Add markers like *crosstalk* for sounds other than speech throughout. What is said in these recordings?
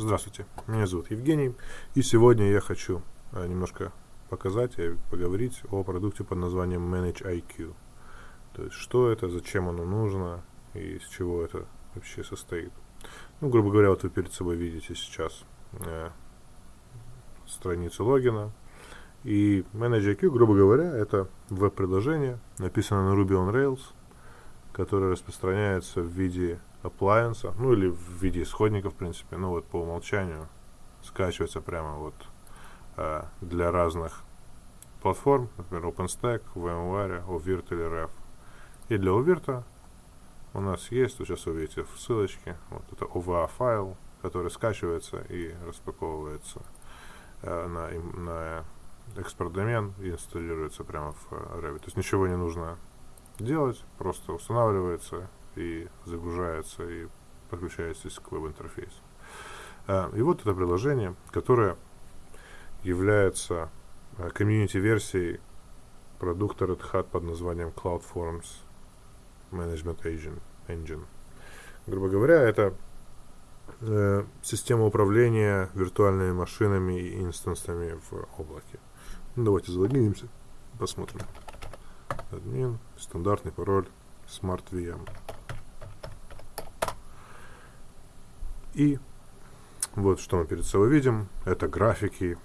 Здравствуйте, меня зовут Евгений, и сегодня я хочу э, немножко показать и поговорить о продукте под названием Manage IQ. То есть, что это, зачем оно нужно и из чего это вообще состоит. Ну, грубо говоря, вот вы перед собой видите сейчас э, страницу логина. И Manage IQ, грубо говоря, это веб-приложение, написано на Ruby on Rails, которое распространяется в виде appliance, ну или в виде исходника, в принципе, ну вот по умолчанию скачивается прямо вот э, для разных платформ, например, OpenStack, VMware, OVIRT или REF. И для OVIRT у нас есть, вот сейчас вы видите в ссылочке, вот это OVA файл, который скачивается и распаковывается э, на, на экспорт домен и инсталируется прямо в Revit. То есть ничего не нужно делать, просто устанавливается и загружается и подключаетесь к веб-интерфейсу. А, и вот это приложение, которое является а, комьюнити-версией продукта Red Hat под названием Cloud Forms Management Engine. Грубо говоря, это э, система управления виртуальными машинами и инстансами в облаке. Ну, давайте залогинимся, посмотрим. Админ, стандартный пароль, Smart И вот что мы перед собой видим. Это графики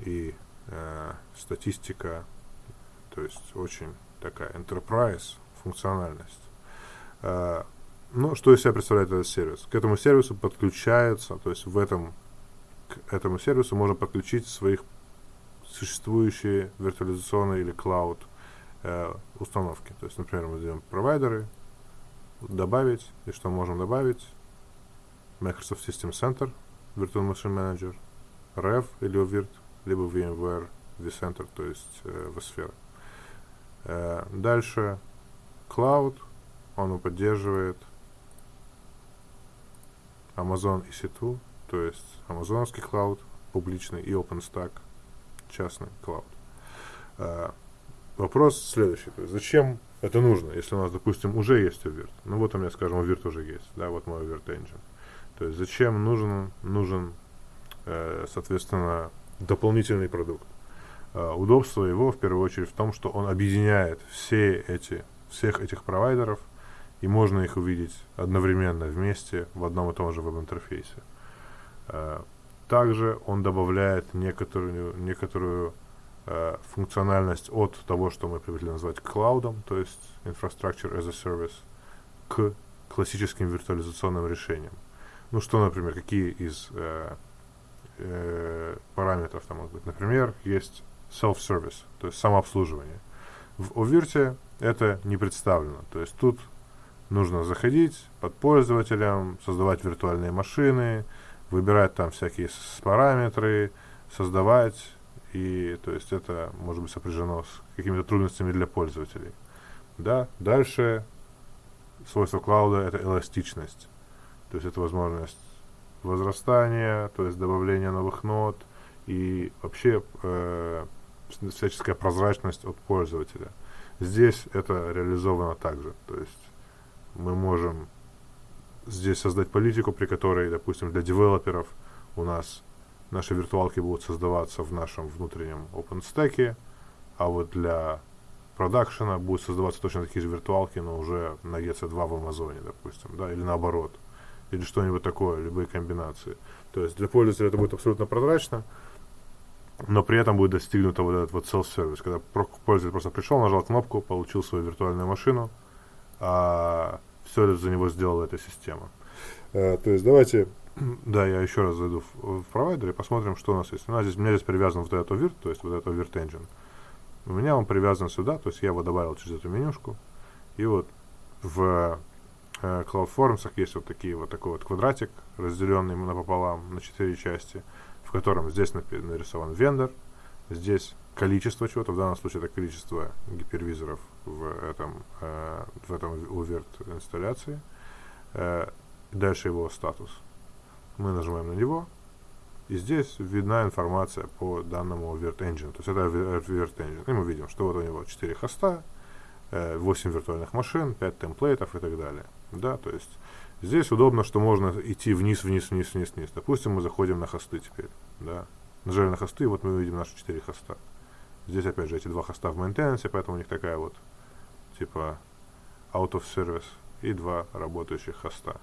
и э, статистика. То есть очень такая enterprise функциональность. Э, ну, что из себя представляет этот сервис? К этому сервису подключается, то есть в этом, к этому сервису можно подключить своих существующие виртуализационные или клауд э, установки. То есть, например, мы даем провайдеры, добавить, и что можем добавить? Microsoft System Center, Virtual Machine Manager, REV или OVIRT, либо VMware vCenter, то есть э, vSphere. Э, дальше Cloud, он поддерживает Amazon EC2, то есть амазоновский Cloud, публичный, и OpenStack, частный Cloud. Э, вопрос следующий, то есть зачем это нужно, если у нас, допустим, уже есть OVIRT? Ну вот у меня, скажем, OVIRT уже есть, да, вот мой OVIRT Engine. То есть зачем нужен, нужен э, соответственно, дополнительный продукт. Э, удобство его в первую очередь в том, что он объединяет все эти, всех этих провайдеров, и можно их увидеть одновременно вместе в одном и том же веб-интерфейсе. Э, также он добавляет некоторую, некоторую э, функциональность от того, что мы привыкли назвать клаудом, то есть Infrastructure as a Service, к классическим виртуализационным решениям. Ну что, например, какие из э, э, параметров там могут быть? Например, есть self-service, то есть самообслуживание. В Овирте это не представлено. То есть тут нужно заходить под пользователем, создавать виртуальные машины, выбирать там всякие параметры, создавать, и то есть это может быть сопряжено с какими-то трудностями для пользователей. Да, дальше свойство клауда это эластичность. То есть это возможность возрастания, то есть добавления новых нод и вообще э, всяческая прозрачность от пользователя. Здесь это реализовано также. То есть мы можем здесь создать политику, при которой, допустим, для девелоперов у нас наши виртуалки будут создаваться в нашем внутреннем OpenStack, а вот для продакшена будут создаваться точно такие же виртуалки, но уже на EC2 в Амазоне, допустим, да, или наоборот или что-нибудь такое, любые комбинации. То есть для пользователя это будет абсолютно прозрачно, но при этом будет достигнуто вот этот вот self-service, когда пользователь просто пришел, нажал кнопку, получил свою виртуальную машину, а все это за него сделала эта система. Uh, то есть давайте, *clears throat* да, я еще раз зайду в, в провайдер и посмотрим, что у нас есть. У нас здесь, у меня здесь привязан вот этот вирт, то есть вот этот вирт engine. У меня он привязан сюда, то есть я его добавил через эту менюшку. И вот в CloudForms есть вот такие вот такой вот квадратик, разделенный напополам на четыре части, в котором здесь нарисован вендор, здесь количество чего-то, в данном случае это количество гипервизоров в этом, э, в этом UVERT инсталляции, э, дальше его статус. Мы нажимаем на него, и здесь видна информация по данному UVERT Engine, то есть это UVERT Engine. И мы видим, что вот у него 4 хоста, 8 э, виртуальных машин, 5 темплейтов и так далее. Да, то есть Здесь удобно, что можно идти вниз, вниз, вниз, вниз, вниз. Допустим, мы заходим на хосты теперь, да. Нажали на хосты, и вот мы видим наши четыре хоста. Здесь, опять же, эти два хоста в maintenance, поэтому у них такая вот, типа, out of service и два работающих хоста.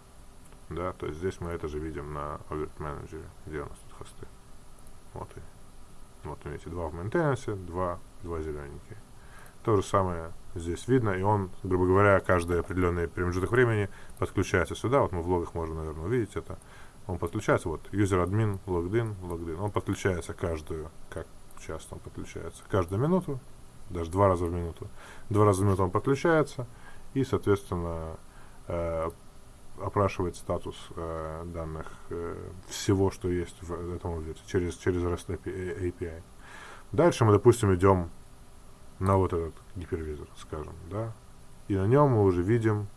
Да, то есть здесь мы это же видим на Overt Manager, где у нас тут хосты. Вот и вот видите, два в maintenance, два, два зелененькие. То же самое здесь видно, и он, грубо говоря, каждый определенный промежуток времени подключается сюда. Вот мы в логах можем, наверное, увидеть это. Он подключается, вот, user admin, logged in, logged in. Он подключается каждую, как часто он подключается, каждую минуту, даже два раза в минуту. Два раза в минуту он подключается, и, соответственно, э, опрашивает статус э, данных э, всего, что есть в этом объекте через, через REST API. Дальше мы, допустим, идем на вот этот гипервизор, скажем, да, и на нем мы уже видим,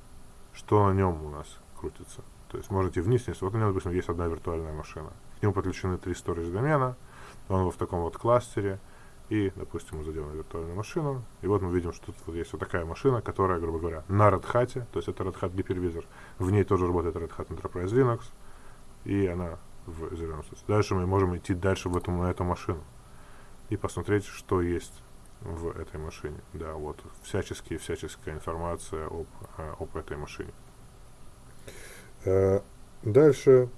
что на нем у нас крутится. То есть можете вниз, вниз. Вот у него, допустим, есть одна виртуальная машина. К нему подключены три storage домена, он в таком вот кластере, и, допустим, мы зайдем виртуальную машину, и вот мы видим, что тут вот есть вот такая машина, которая, грубо говоря, на Red Hat, то есть это Red Hat гипервизор, в ней тоже работает Red Hat Enterprise Linux, и она в зеленом. Дальше мы можем идти дальше в эту, на эту машину и посмотреть, что есть в этой машине. Да, вот всяческие, всяческая информация об, э, об этой машине. Э, дальше,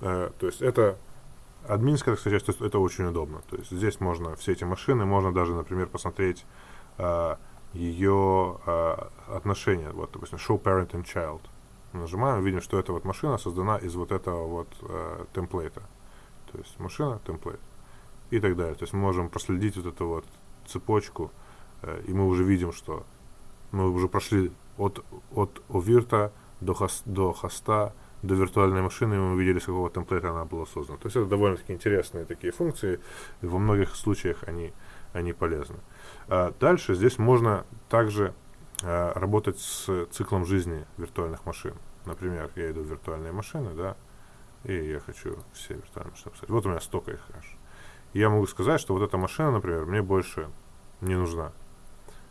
э, то есть это админская, так сказать, часть, это очень удобно. То есть здесь можно все эти машины, можно даже, например, посмотреть ее отношения. Вот, допустим, show parent and child. Нажимаем, видим, что эта вот машина создана из вот этого вот темплейта. То есть машина, темплейт и так далее. То есть мы можем проследить вот эту вот цепочку, э, и мы уже видим, что мы уже прошли от, от овирта до, хост, до хоста, до виртуальной машины, и мы увидели, с какого темплейта она была создана. То есть это довольно-таки интересные такие функции, и во многих случаях они, они полезны. А дальше здесь можно также а, работать с циклом жизни виртуальных машин. Например, я иду в виртуальные машины, да, и я хочу все виртуальные машины писать. Вот у меня столько их аж. Я могу сказать, что вот эта машина, например, мне больше не нужна.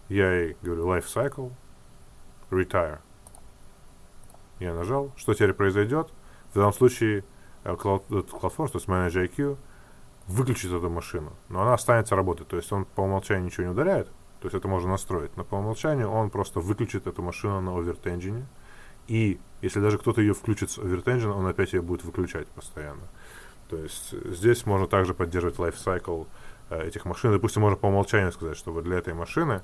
Я ей говорю life cycle, retire. Я нажал. Что теперь произойдет? В данном случае э, Cloud, CloudForce, то есть Manager IQ, выключит эту машину, но она останется работать. То есть он по умолчанию ничего не удаляет, то есть это можно настроить, но по умолчанию он просто выключит эту машину на OvertEngine, и если даже кто-то ее включит с OvertEngine, он опять ее будет выключать постоянно. То есть здесь можно также поддерживать lifecycle э, этих машин. Допустим, можно по умолчанию сказать, что вот для этой машины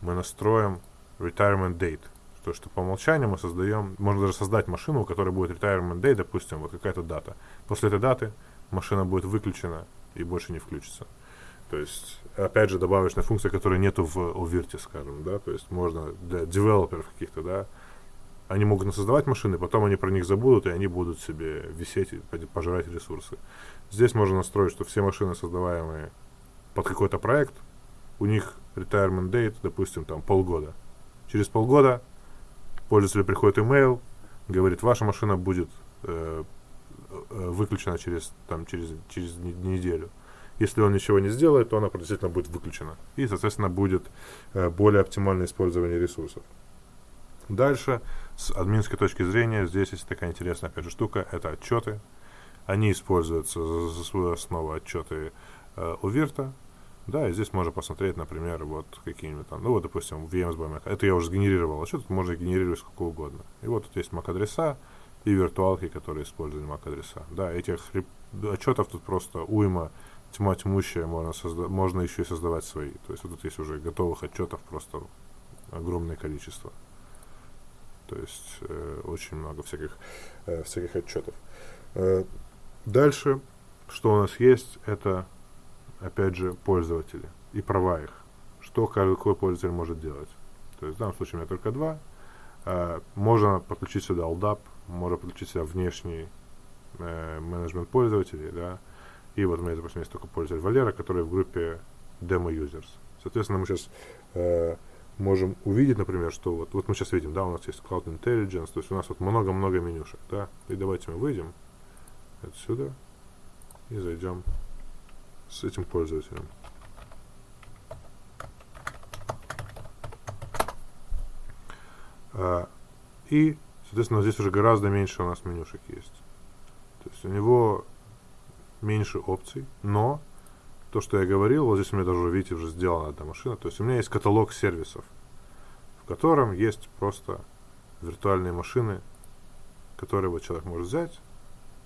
мы настроим retirement date. То, что по умолчанию мы создаем, можно даже создать машину, у которой будет retirement date, допустим, вот какая-то дата. После этой даты машина будет выключена и больше не включится. То есть, опять же, добавочная функция, которой нету в Овирте, скажем, да, то есть можно для девелоперов каких-то, да, они могут создавать машины, потом они про них забудут, и они будут себе висеть и пожирать ресурсы. Здесь можно настроить, что все машины, создаваемые под какой-то проект, у них retirement date, допустим, там полгода. Через полгода пользователю приходит email, говорит, ваша машина будет э, э, выключена через, там, через, через неделю. Если он ничего не сделает, то она действительно будет выключена. И, соответственно, будет э, более оптимальное использование ресурсов. Дальше, с админской точки зрения, здесь есть такая интересная, опять же, штука, это отчеты. Они используются за, за свою основу отчеты э, у Вирта. Да, и здесь можно посмотреть, например, вот какие-нибудь там, ну вот, допустим, VMs. Это я уже сгенерировал тут можно генерировать сколько угодно. И вот тут есть MAC-адреса и виртуалки, которые используют MAC-адреса. Да, этих отчетов тут просто уйма, тьма тьмущая, можно, созда- можно еще и создавать свои. То есть вот тут есть уже готовых отчетов просто огромное количество. То есть э, очень много всяких, э, всяких отчетов. Э, дальше, что у нас есть, это, опять же, пользователи и права их. Что каждый какой пользователь может делать. То есть в данном случае у меня только два. Э, можно подключить сюда LDAP, можно подключить сюда внешний э, менеджмент пользователей, да. И вот у меня, допустим, есть только пользователь Валера, который в группе Demo Users. Соответственно, мы сейчас э, можем увидеть, например, что вот, вот мы сейчас видим, да, у нас есть Cloud Intelligence, то есть у нас вот много-много менюшек, да, и давайте мы выйдем отсюда и зайдем с этим пользователем. А, и, Соответственно, здесь уже гораздо меньше у нас менюшек есть. То есть у него меньше опций, но то, что я говорил, вот здесь у меня даже, видите, уже сделана эта машина. То есть у меня есть каталог сервисов, в котором есть просто виртуальные машины, которые вот человек может взять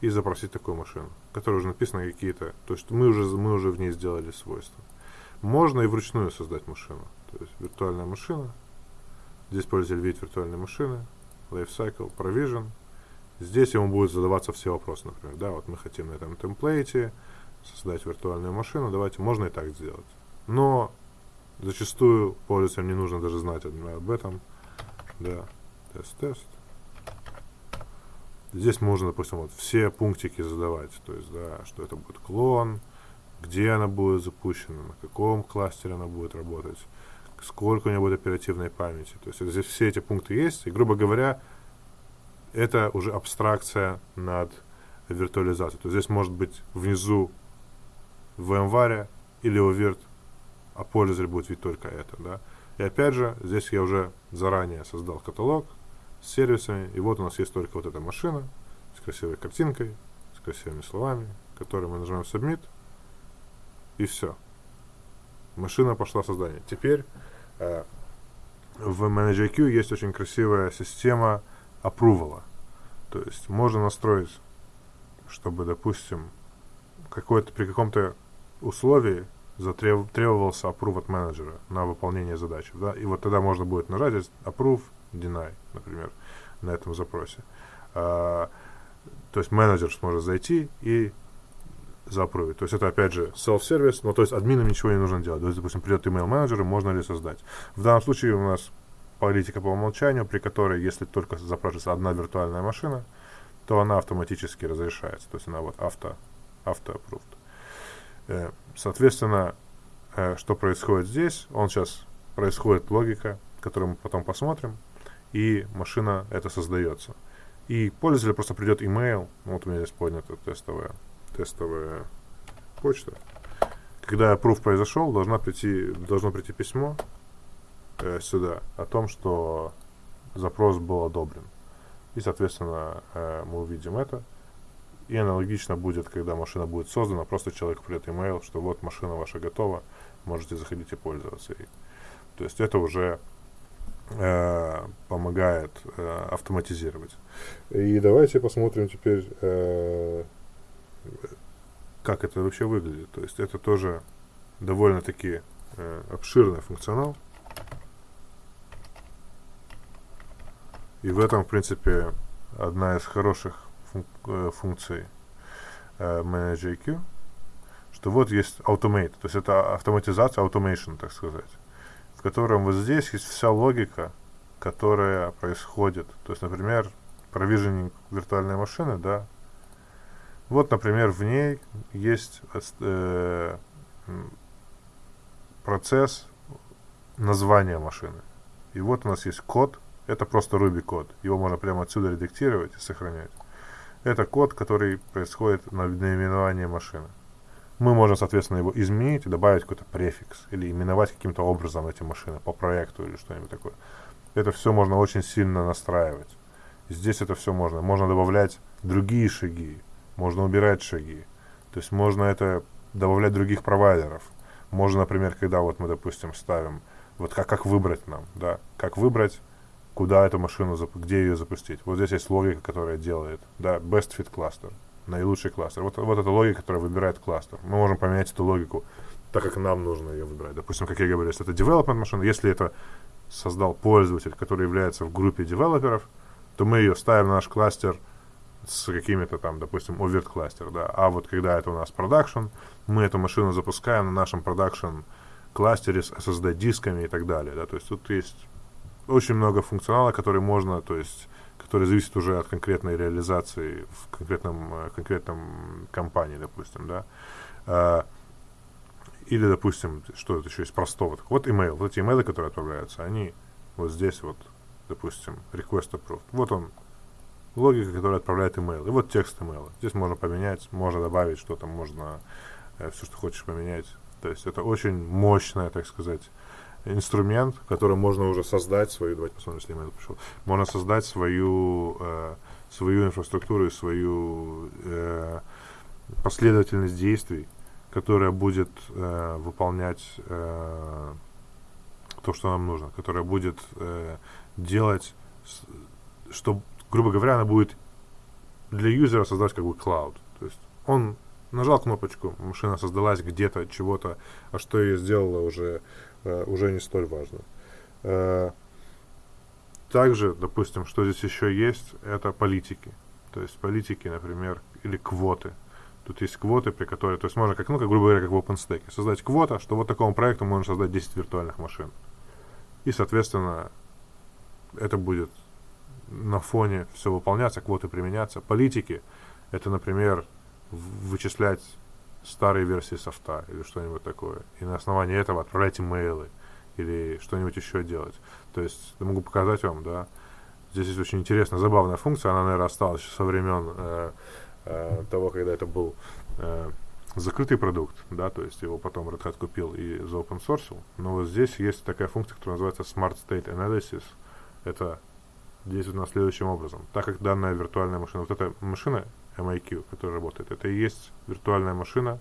и запросить такую машину, которая уже написаны какие-то, то есть мы уже, мы уже в ней сделали свойства. Можно и вручную создать машину. То есть виртуальная машина, здесь пользователь видит виртуальные машины, lifecycle, provision. Здесь ему будут задаваться все вопросы, например, да, вот мы хотим на этом темплейте создать виртуальную машину, давайте, можно и так сделать. Но зачастую пользователям не нужно даже знать об этом. Да, тест-тест. Здесь можно, допустим, вот все пунктики задавать, то есть, да, что это будет клон, где она будет запущена, на каком кластере она будет работать, сколько у нее будет оперативной памяти. То есть здесь все эти пункты есть, и, грубо говоря, это уже абстракция над виртуализацией. То есть здесь может быть внизу в или Virt, а пользователь будет видеть только это. Да? И опять же, здесь я уже заранее создал каталог с сервисами, и вот у нас есть только вот эта машина с красивой картинкой, с красивыми словами, которые мы нажимаем Submit, и все. Машина пошла в создание. Теперь э, в ManageIQ есть очень красивая система апрувала. То есть можно настроить, чтобы, допустим, какой-то при каком-то условии затреб, требовался approve от менеджера на выполнение задачи. Да? И вот тогда можно будет нажать approve, deny, например, на этом запросе. А, то есть менеджер сможет зайти и запрувить. То есть это опять же self-сервис, но то есть админам ничего не нужно делать. То есть, допустим, придет email менеджер, можно ли создать. В данном случае у нас политика по умолчанию, при которой, если только запрашивается одна виртуальная машина, то она автоматически разрешается. То есть она вот авто, авто approved. Э, соответственно, э, что происходит здесь? Он сейчас происходит логика, которую мы потом посмотрим, и машина это создается. И пользователю просто придет email, вот у меня здесь поднята тестовая, тестовая почта. Когда approve произошел, должна прийти, должно прийти письмо э, сюда о том, что запрос был одобрен. И, соответственно, э, мы увидим это. И аналогично будет, когда машина будет создана, просто человек придет email, что вот машина ваша готова, можете заходить и пользоваться ей. То есть это уже э, помогает э, автоматизировать. И давайте посмотрим теперь, э, как это вообще выглядит. То есть это тоже довольно-таки э, обширный функционал. И в этом, в принципе, одна из хороших функ э, функций э, IQ, что вот есть automate, то есть это автоматизация, automation, так сказать, в котором вот здесь есть вся логика, которая происходит. То есть, например, провиженинг виртуальной машины, да, вот, например, в ней есть э, процесс названия машины. И вот у нас есть код, это просто Ruby код. Его можно прямо отсюда редактировать и сохранять. Это код, который происходит на наименование машины. Мы можем, соответственно, его изменить и добавить какой-то префикс или именовать каким-то образом эти машины по проекту или что-нибудь такое. Это все можно очень сильно настраивать. Здесь это все можно. Можно добавлять другие шаги, можно убирать шаги. То есть можно это добавлять других провайдеров. Можно, например, когда вот мы, допустим, ставим, вот как, как выбрать нам, да, как выбрать куда эту машину, где ее запустить. Вот здесь есть логика, которая делает, да, best fit cluster, наилучший кластер. Вот, вот эта логика, которая выбирает кластер. Мы можем поменять эту логику так, как нам нужно ее выбирать. Допустим, как я говорю, если это development машина, если это создал пользователь, который является в группе девелоперов, то мы ее ставим на наш кластер с какими-то там, допустим, oVirt кластер, да. А вот когда это у нас продакшн, мы эту машину запускаем на нашем продакшн кластере с SSD дисками и так далее, да. То есть тут есть очень много функционала, который можно, то есть, который зависит уже от конкретной реализации в конкретном, э, конкретном компании, допустим, да. А, или, допустим, что это еще есть простого. Так вот email. Вот эти имейлы, которые отправляются, они вот здесь вот, допустим, request approved. Вот он, логика, которая отправляет email. И вот текст email. Здесь можно поменять, можно добавить что-то, можно э, все, что хочешь поменять. То есть это очень мощная, так сказать, инструмент, который можно уже создать свою, давайте посмотрим, если email пришел, можно создать свою, э, свою инфраструктуру и свою э, последовательность действий, которая будет э, выполнять э, то, что нам нужно, которая будет э, делать, что, грубо говоря, она будет для юзера создать как бы клауд. То есть он нажал кнопочку, машина создалась где-то, чего-то, а что ее сделала уже, уже не столь важно. Э, также, допустим, что здесь еще есть, это политики. То есть политики, например, или квоты. Тут есть квоты, при которой, то есть можно, как, ну, как, грубо говоря, как в OpenStack, создать квота, что вот такому проекту можно создать 10 виртуальных машин. И, соответственно, это будет на фоне все выполняться, квоты применяться. Политики, это, например, вычислять старые версии софта или что-нибудь такое. И на основании этого отправлять имейлы или что-нибудь еще делать. То есть, могу показать вам, да, здесь есть очень интересная, забавная функция, она, наверное, осталась еще со времен э, э, того, когда это был э, закрытый продукт, да, то есть его потом Red Hat купил и за. Но вот здесь есть такая функция, которая называется Smart State Analysis. Это действует на следующим образом. Так как данная виртуальная машина, вот эта машина MIQ, которая работает, это и есть виртуальная машина,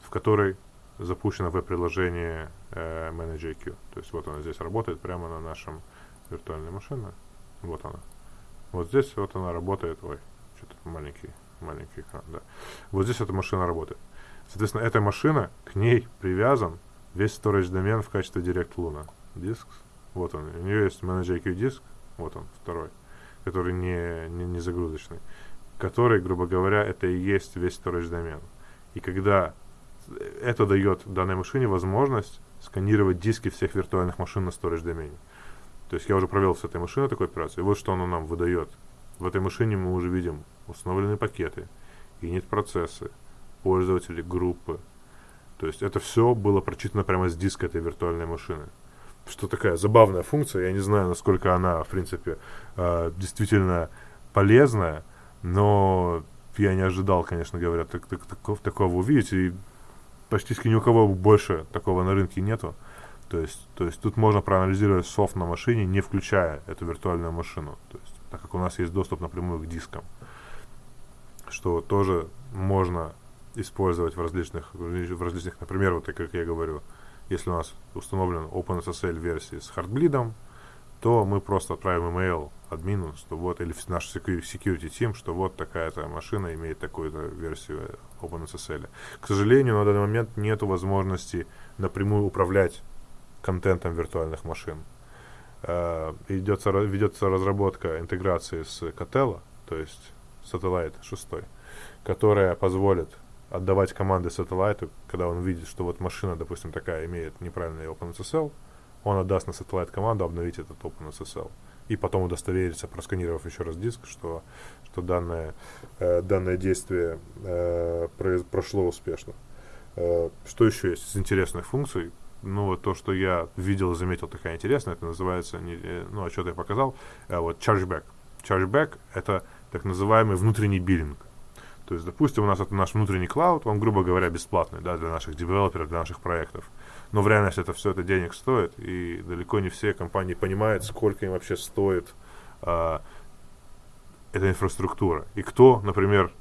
в которой запущено веб-приложение э, ManagerIQ. То есть вот она здесь работает прямо на нашем виртуальной машине. Вот она. Вот здесь вот она работает. Ой, что-то маленький, маленький экран, да. Вот здесь эта машина работает. Соответственно, эта машина, к ней привязан весь storage домен в качестве Direct Luna. Диск. Вот он. У нее есть ManagerIQ диск. Вот он, второй. Который не, не, не загрузочный который, грубо говоря, это и есть весь storage домен. И когда это дает данной машине возможность сканировать диски всех виртуальных машин на storage домене. То есть я уже провел с этой машиной такую операцию, и вот что оно нам выдает. В этой машине мы уже видим установленные пакеты, init-процессы, пользователи, группы. То есть это все было прочитано прямо с диска этой виртуальной машины. Что такая забавная функция, я не знаю, насколько она, в принципе, э, действительно полезная, но я не ожидал, конечно говоря, так, так, такого, такого увидеть. И почти ни у кого больше такого на рынке нету. То есть, то есть тут можно проанализировать софт на машине, не включая эту виртуальную машину. То есть, так как у нас есть доступ напрямую к дискам. Что тоже можно использовать в различных, в различных, например, вот как я говорю, если у нас установлен OpenSSL версии с хардблидом, то мы просто отправим email админу, что вот, или наш security team, что вот такая-то машина имеет такую-то версию OpenSSL. К сожалению, на данный момент нет возможности напрямую управлять контентом виртуальных машин. Uh, идется, ведется разработка интеграции с Catella, то есть Satellite 6, которая позволит отдавать команды сателлайту, когда он видит, что вот машина, допустим, такая имеет неправильный OpenSSL, он отдаст на Satellite команду обновить этот OpenSSL. И потом удостовериться, просканировав еще раз диск, что, что данное, э, данное действие э, прошло успешно. Э, что еще есть из интересных функций? Ну, вот то, что я видел и заметил такая интересная, это называется, не, э, ну, что я показал, э, вот chargeback. Chargeback — это так называемый внутренний биллинг. То есть, допустим, у нас это наш внутренний клауд, он, грубо говоря, бесплатный да, для наших девелоперов, для наших проектов. Но в реальности это все это денег стоит, и далеко не все компании понимают, сколько им вообще стоит а, эта инфраструктура. И кто, например,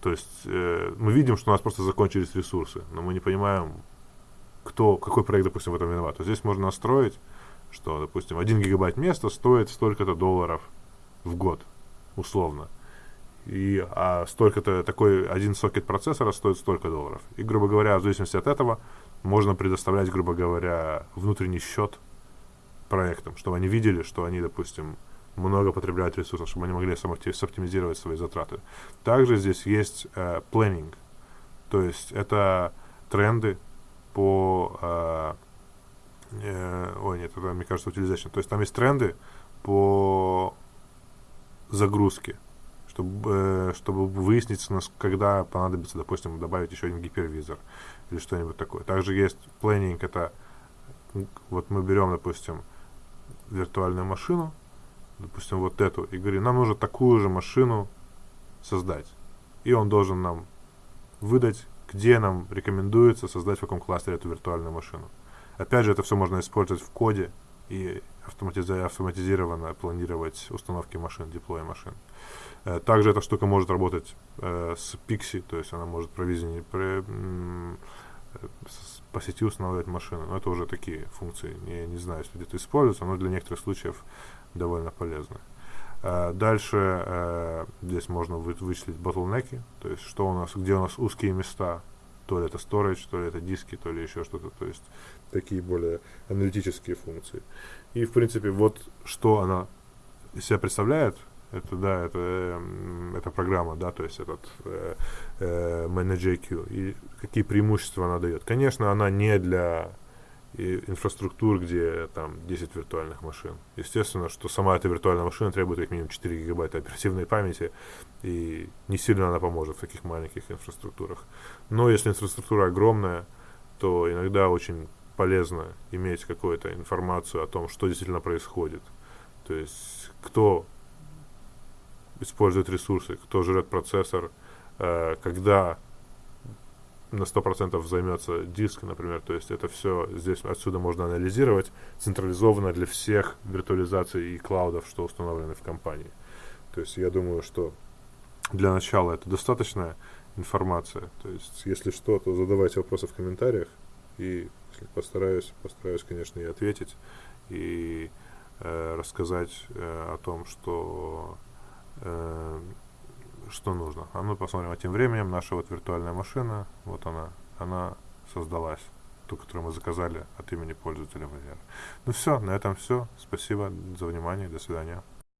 то есть э, мы видим, что у нас просто закончились ресурсы, но мы не понимаем, кто, какой проект, допустим, в этом виноват. То здесь можно настроить, что, допустим, 1 гигабайт места стоит столько-то долларов в год, условно и а столько-то такой один сокет процессора стоит столько долларов. И, грубо говоря, в зависимости от этого можно предоставлять, грубо говоря, внутренний счет проектам, чтобы они видели, что они, допустим, много потребляют ресурсов, чтобы они могли соптимизировать свои затраты. Также здесь есть э, planning, то есть это тренды по... Э, э, ой, нет, это, мне кажется, utilization. То есть там есть тренды по загрузке чтобы, э, чтобы выяснить, когда понадобится, допустим, добавить еще один гипервизор или что-нибудь такое. Также есть планинг, это вот мы берем, допустим, виртуальную машину, допустим, вот эту, и говорим, нам нужно такую же машину создать. И он должен нам выдать, где нам рекомендуется создать в каком кластере эту виртуальную машину. Опять же, это все можно использовать в коде и автоматизированно планировать установки машин, деплоя машин. Э, также эта штука может работать э, с Pixie, то есть она может провизионить, про, по сети устанавливать машины. Но это уже такие функции. Я не знаю, если где-то используются, но для некоторых случаев довольно полезны. Uh, дальше uh, здесь можно вы, вычислить ботлнеки, то есть что у нас, где у нас узкие места, то ли это storage, то ли это диски, то ли еще что-то, то есть такие более аналитические функции. И в принципе вот что она из себя представляет, это да, это, э, это программа, да, то есть этот э, э, ManageIQ. И какие преимущества она дает? Конечно, она не для и инфраструктур, где там 10 виртуальных машин. Естественно, что сама эта виртуальная машина требует как минимум 4 гигабайта оперативной памяти, и не сильно она поможет в таких маленьких инфраструктурах. Но если инфраструктура огромная, то иногда очень полезно иметь какую-то информацию о том, что действительно происходит. То есть кто использует ресурсы, кто жрет процессор, э, когда на 100% займется диск, например, то есть это все здесь отсюда можно анализировать централизованно для всех виртуализаций и клаудов, что установлены в компании. То есть я думаю, что для начала это достаточная информация. То есть если что, то задавайте вопросы в комментариях и постараюсь, постараюсь, конечно, и ответить и э, рассказать э, о том, что э, что нужно. А мы посмотрим, а тем временем наша вот виртуальная машина, вот она, она создалась, ту, которую мы заказали от имени пользователя VR. Ну все, на этом все. Спасибо за внимание, до свидания.